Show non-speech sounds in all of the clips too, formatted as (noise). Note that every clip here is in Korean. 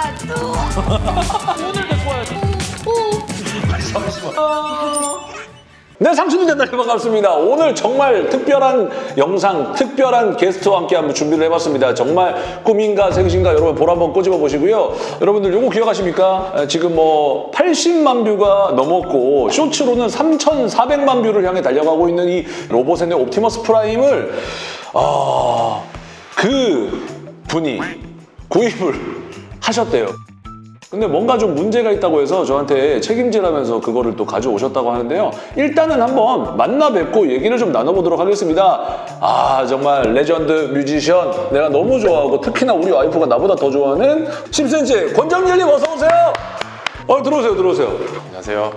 오늘 데리고 와야지. 네, 상추는 된다니 반갑습니다. 오늘 정말 특별한 영상, 특별한 게스트와 함께 한번 준비를 해봤습니다. 정말 꿈인가 생신가 여러분 볼 한번 꼬집어 보시고요. 여러분들 요거 기억하십니까? 에, 지금 뭐 80만 view가 넘었고 쇼츠로는 3,400만 view를 향해 달려가고 있는 이 로봇의 옵티머스 프라임을 아, 그 분이 구입을 하셨대요. 근데 뭔가 좀 문제가 있다고 해서 저한테 책임지라면서 그거를 또 가져오셨다고 하는데요. 일단은 한번 만나 뵙고 얘기를 좀 나눠보도록 하겠습니다. 아 정말 레전드 뮤지션 내가 너무 좋아하고 특히나 우리 와이프가 나보다 더 좋아하는 10cm 권정열님 어서 오세요. 어 들어오세요 들어오세요. 안녕하세요.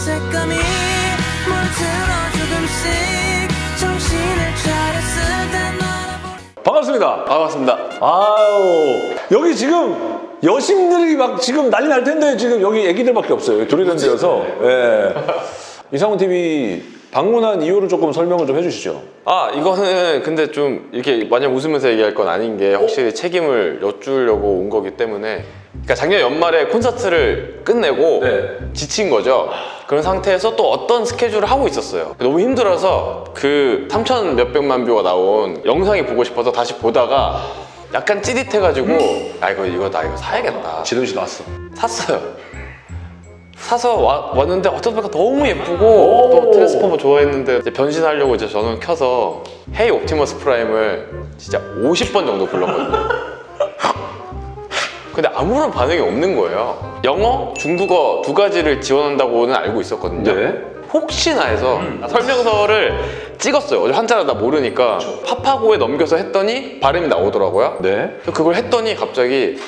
색감이 물들어 조금씩 정신을 차렸을 때 너를 반갑습니다. 반갑습니다. 아유 여기 지금 여심들이 막 지금 난리 날 텐데 지금 여기 애기들밖에 없어요. 도리랜드여서. 예. (laughs) 이상훈 TV 방문한 이유를 조금 설명을 좀 해주시죠. 아 이거는 근데 좀 이렇게 마냥 웃으면서 얘기할 건 아닌 게 확실히 책임을 여쭈려고 온 거기 때문에 그러니까 작년 연말에 콘서트를 끝내고 네. 지친 거죠. 그런 상태에서 또 어떤 스케줄을 하고 있었어요. 너무 힘들어서 그 3천 몇백만 view가 나온 영상이 보고 싶어서 다시 보다가 약간 찌릿해가지고 아 이거 이거 나 이거 사야겠다. 지름신이 왔어. 샀어요. 사서 와- 왔는데 어쩌다 보니까 너무 예쁘고 또 트랜스포머 좋아했는데 이제 변신하려고 이제 저는 켜서 hey 옵티머스 프라임을 진짜 50번 정도 불렀거든요. (laughs) 근데 아무런 반응이 없는 거예요. 영어, 중국어 두 가지를 지원한다고는 알고 있었거든요. 네. 혹시나 해서 설명서를 찍었어요. 한자를 다 모르니까 파파고에 넘겨서 했더니 발음이 나오더라고요. 네. 그걸 했더니 갑자기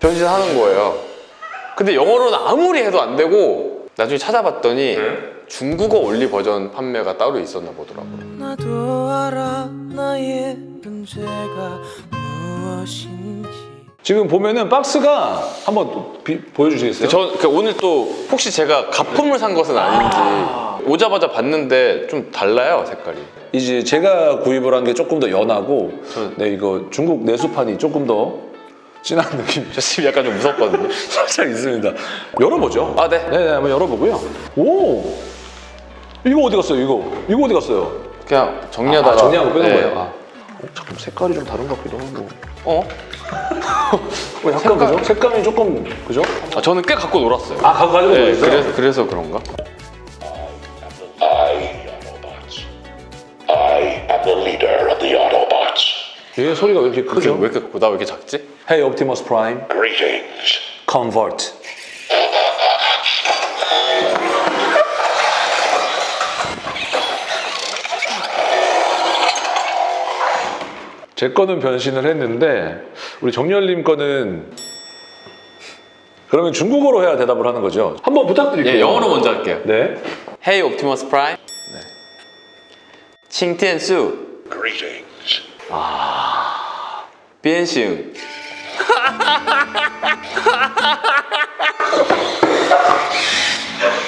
변신하는 거예요. 근데 영어로는 아무리 해도 안 되고 나중에 찾아봤더니 중국어 올리 버전 판매가 따로 있었나 보더라고요. 나도 알아 나의 존재가 무엇인지 지금 보면은 박스가 한번 비- 보여주시겠어요? 저 그러니까 오늘 또 혹시 제가 가품을 산 것은 아닌지 오자마자 봤는데 좀 달라요 색깔이. 이제 제가 구입을 한 게 조금 더 연하고 저- 네 이거 중국 내수판이 조금 더 진한 느낌이 저 지금 약간 좀 무섭거든요. (laughs) 살짝 있습니다. 열어보죠. 아 네. 네, 네, 한번 열어보고요. 오, 이거 어디 갔어요? 이거 이거 어디 갔어요? 그냥 정리하다가 아, 정리하고 빼는 네. 거예요. 아, 어, 잠깐 색깔이 좀 다른 것 같기도 하고. 어? (laughs) 어, 약간 그죠? 색감이 조금 그죠? 아, 저는 꽤 갖고 놀았어요. 아, 가고 가지고 네, 있어요. 그래서 그래서 그런가? 얘 소리가 왜 이렇게 크죠? 왜 이렇게 나왜 이렇게 작지? Hey Optimus Prime, Greetings. convert. 제 거는 변신을 했는데 우리 정열님 거는 그러면 중국어로 해야 대답을 하는 거죠? 한번 부탁드릴게요. 예, 영어로 먼저 할게요. 네. Hey 옵티머스 프라임. 네. 擎天柱 Greetings. 비 변신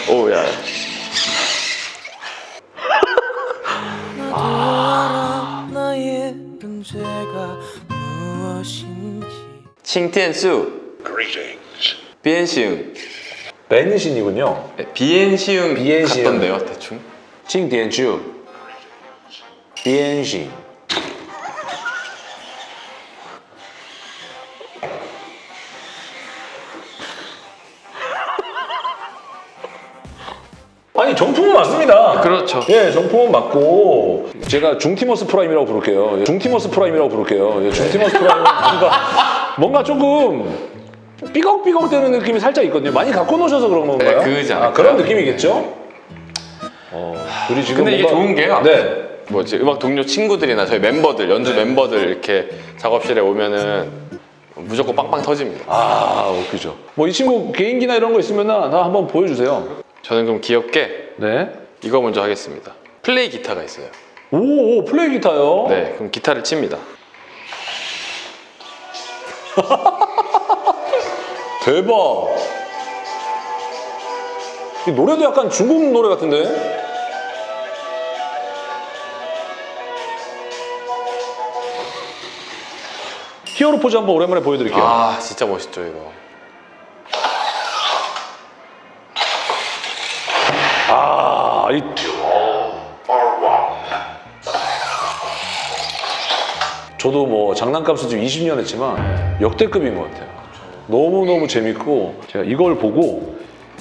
오야. 칭텐수. 비엔시응 벤신이군요. 네, 变形 같던데요 대충? 擎天柱 变形 정품은 맞습니다. 그렇죠. 예, 정품은 맞고 제가 중티머스 프라임이라고 부를게요. 예, 중티머스 프라임이라고 부를게요. 예, 중티머스 프라임은 뭔가 뭔가 조금 삐걱삐걱대는 느낌이 살짝 있거든요. 많이 갖고 노셔서 그런 건가요? 네, 그러지 아? 그런 느낌이겠죠? 어, 둘이 지금 근데 이게 뭔가- 좋은 게요. 네. 뭐지 음악 동료 친구들이나 저희 멤버들 연주 멤버들 이렇게 작업실에 오면은 무조건 빵빵 터집니다. 아, 웃기죠. 뭐 이 친구 개인기나 이런 거 있으면 나 한번 보여주세요. 저는 그럼 귀엽게 네. 이거 먼저 하겠습니다. 플레이 기타가 있어요. 오, 오 플레이 기타요. 네, 그럼 기타를 칩니다. (laughs) 대박. 이 노래도 약간 중국 노래 같은데? 히어로 포즈 한번 오랜만에 보여드릴게요. 아 진짜 멋있죠 이거. 아, 이 저도 뭐 장난감 쓴지 20년 했지만 역대급인 것 같아요. 너무너무 재밌고 제가 이걸 보고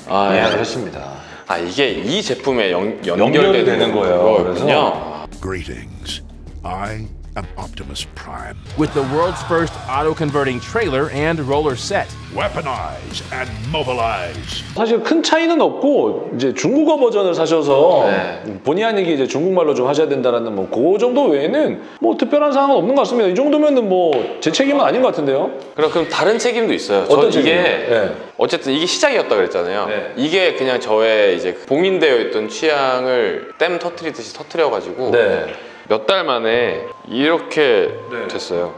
아, 예약을 했습니다. 아 이게 이 제품에 연, 연결되는 되는 거예요. 거였군요. Greetings. I am Optimus Prime. with the world's first auto-converting trailer and roller set. Weaponize and mobilize. 사실 큰 차이는 없고 이제 중국어 버전을 사셔서 네. 본의 아니게 이제 중국말로 좀 하셔야 된다라는 뭐그 정도 외에는 뭐 특별한 사항은 없는 것 같습니다. 이 정도면은 뭐 제 책임은 아닌 것 같은데요. 그럼 그럼 다른 책임도 있어요. 어떤 저 책임이요? 이게 네. 어쨌든 이게 시작이었다 그랬잖아요. 네. 이게 그냥 저의 이제 봉인되어 있던 취향을 땜 터트리듯이 터트려가지고 네. 몇 달 만에 이렇게 네. 됐어요.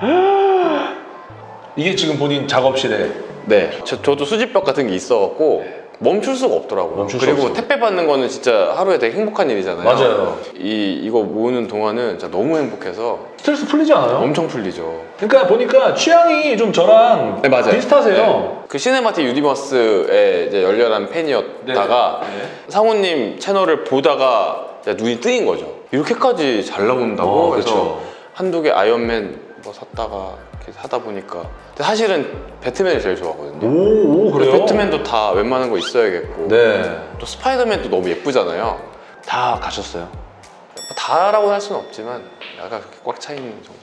(gasps) 이게 지금 본인 작업실에 네, 저, 저도 수집벽 같은 게 있어갖고 멈출 수가 없더라고요. 멈출 수 그리고 없어요. 택배 받는 거는 진짜 하루에 되게 행복한 일이잖아요. 맞아요. 이 이거 모으는 동안은 진짜 너무 행복해서 스트레스 풀리지 않아요? 엄청 풀리죠. 그러니까 보니까 취향이 좀 저랑 네, 맞아요. 비슷하세요. 네. 그 cinematic universe의 열렬한 팬이었다가 네. 네. 상훈님 채널을 보다가 눈이 뜨인 거죠. 이렇게까지 잘 나온다고 어, 그래서 그쵸. 한두 개 아이언맨 뭐 샀다가 이렇게 하다 보니까 사실은 배트맨을 제일 좋아하거든요. 오, 오 그래요? 배트맨도 다 웬만한 거 있어야겠고 네. 또 스파이더맨도 너무 예쁘잖아요. 다 가셨어요. 뭐 다라고 할 수는 없지만 약간 꽉 차 있는 정도.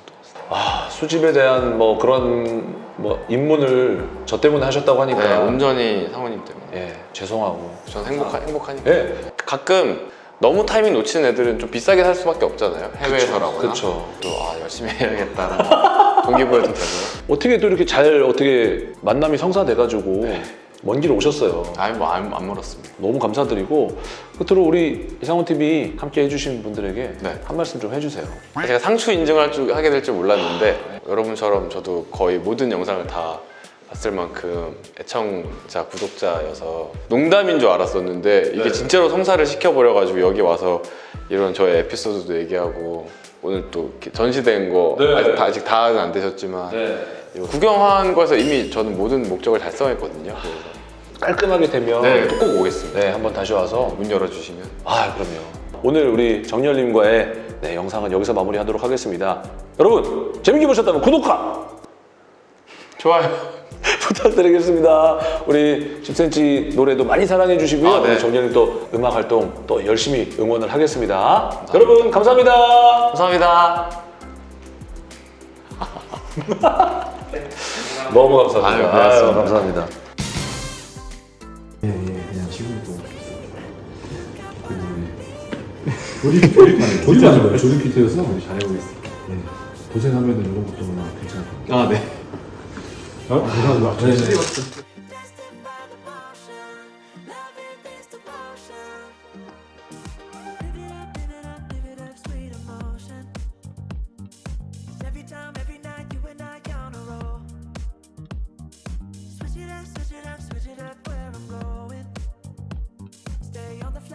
아, 수집에 대한 뭐 그런 뭐 입문을 저 때문에 하셨다고 하니까 네, 온전히 상우님 때문에. 예, 죄송하고. 저는 행복하, 행복하니까. 예. 가끔 너무 타이밍 놓치는 애들은 좀 비싸게 살 수밖에 없잖아요. 해외에서라거나. 그쵸. 또 아, 열심히 해야겠다라는 (laughs) 동기부여도 되고. 어떻게 또 이렇게 잘 어떻게 만남이 성사돼가지고 먼길 오셨어요. 아니 뭐안 안 멀었습니다. 너무 감사드리고 끝으로 우리 이상훈 TV 함께 해주신 분들에게 네. 한 말씀 좀 해주세요. 제가 상추 인증을 줄- 하게 될 줄 몰랐는데 여러분처럼 저도 거의 모든 영상을 다 봤을 만큼 애청자 구독자여서 농담인 줄 알았었는데 이게 진짜로 성사를 시켜버려가지고 여기 와서 이런 저의 에피소드도 얘기하고 오늘 또 전시된 거 네. 아직, 다, 아직 다는 안 되셨지만 이거 구경한 거에서 이미 저는 모든 목적을 달성했거든요. 그래서 깔끔하게 되면 네, 꼭 오겠습니다. 네, 한번 다시 와서 문 열어주시면. 아 그럼요. 오늘 우리 정열님과의 네, 영상은 여기서 마무리하도록 하겠습니다. 여러분 재밌게 보셨다면 구독과 좋아요. (laughs) 부탁드리겠습니다. 우리 10cm 노래도 많이 사랑해 주시고요. 아, 네. 정열님 또 음악 활동 또 열심히 응원을 하겠습니다. 여러분 감사합니다. 감사합니다. (laughs) 너무 감사합니다. 아유, 고맙습니다. 감사합니다. 예, 예, 그냥 지금부터. 그 우리 조립 조립 하는 거예요. 조립 키트여서 우리 (laughs) 잘해보겠습니다. 예. 고생하면은 이런 것도 괜찮을 겁니다. 아 네. 어? 감사합니다. 네, 네.